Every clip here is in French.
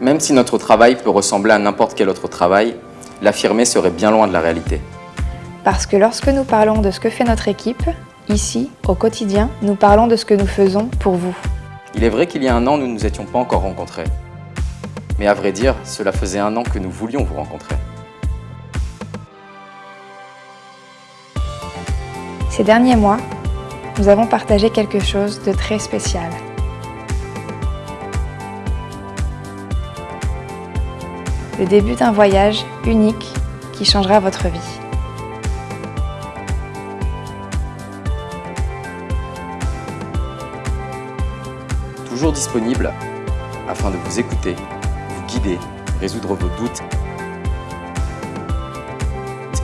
Même si notre travail peut ressembler à n'importe quel autre travail, l'affirmer serait bien loin de la réalité. Parce que lorsque nous parlons de ce que fait notre équipe, ici, au quotidien, nous parlons de ce que nous faisons pour vous. Il est vrai qu'il y a un an, nous ne nous étions pas encore rencontrés. Mais à vrai dire, cela faisait un an que nous voulions vous rencontrer. Ces derniers mois, nous avons partagé quelque chose de très spécial. Le début d'un voyage unique qui changera votre vie. Toujours disponible afin de vous écouter, vous guider, résoudre vos doutes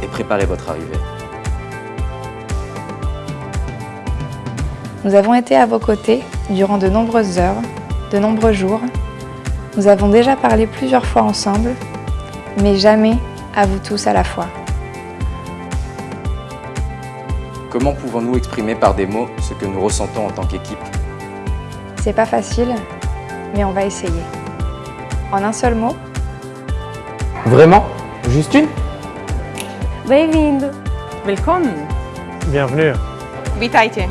et préparer votre arrivée. Nous avons été à vos côtés durant de nombreuses heures, de nombreux jours. Nous avons déjà parlé plusieurs fois ensemble, mais jamais à vous tous à la fois. Comment pouvons-nous exprimer par des mots ce que nous ressentons en tant qu'équipe? C'est pas facile, mais on va essayer. En un seul mot, Vraiment? Juste une? Bem-vindo. Willkommen. Bienvenue. Witajcie.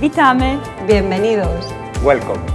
Witamy. Bienvenidos. Welcome.